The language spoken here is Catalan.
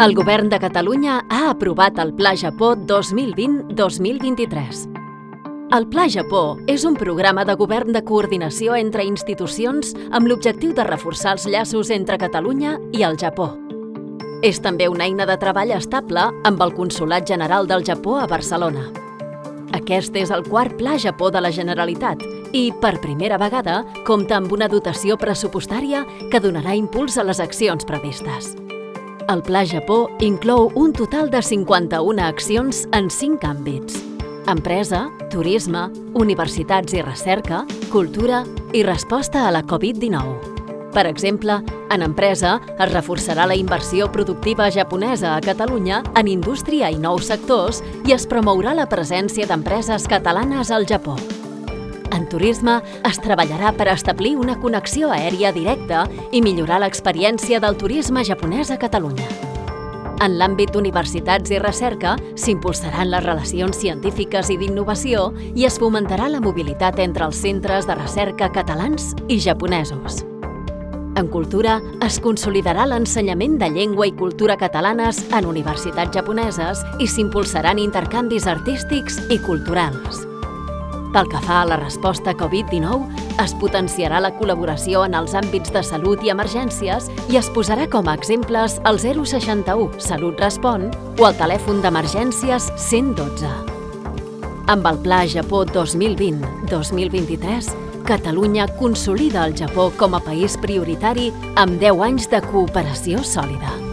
El Govern de Catalunya ha aprovat el Pla Japó 2020-2023. El Pla Japó és un programa de govern de coordinació entre institucions amb l'objectiu de reforçar els llaços entre Catalunya i el Japó. És també una eina de treball estable amb el Consolat General del Japó a Barcelona. Aquest és el quart Pla Japó de la Generalitat i, per primera vegada, compta amb una dotació pressupostària que donarà impuls a les accions previstes. El Pla Japó inclou un total de 51 accions en 5 àmbits. Empresa, turisme, universitats i recerca, cultura i resposta a la Covid-19. Per exemple, en empresa es reforçarà la inversió productiva japonesa a Catalunya en indústria i nous sectors i es promourà la presència d'empreses catalanes al Japó. En turisme es treballarà per establir una connexió aèria directa i millorar l'experiència del turisme japonès a Catalunya. En l'àmbit d'universitats i recerca s'impulsaran les relacions científiques i d'innovació i es fomentarà la mobilitat entre els centres de recerca catalans i japonesos. En cultura, es consolidarà l'ensenyament de llengua i cultura catalanes en universitats japoneses i s'impulsaran intercanvis artístics i culturals. Pel que fa a la resposta Covid-19, es potenciarà la col·laboració en els àmbits de salut i emergències i es posarà com a exemples el 061 Salut Respon o el telèfon d'emergències 112. Amb el Pla Japó 2020-2023, Catalunya consolida el Japó com a país prioritari amb 10 anys de cooperació sòlida.